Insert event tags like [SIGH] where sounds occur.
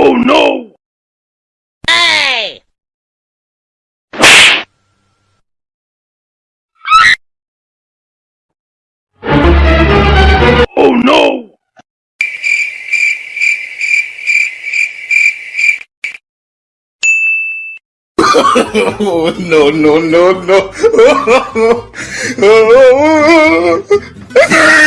Oh no! Hey! Oh no! oh, no, no, no, no. [LAUGHS]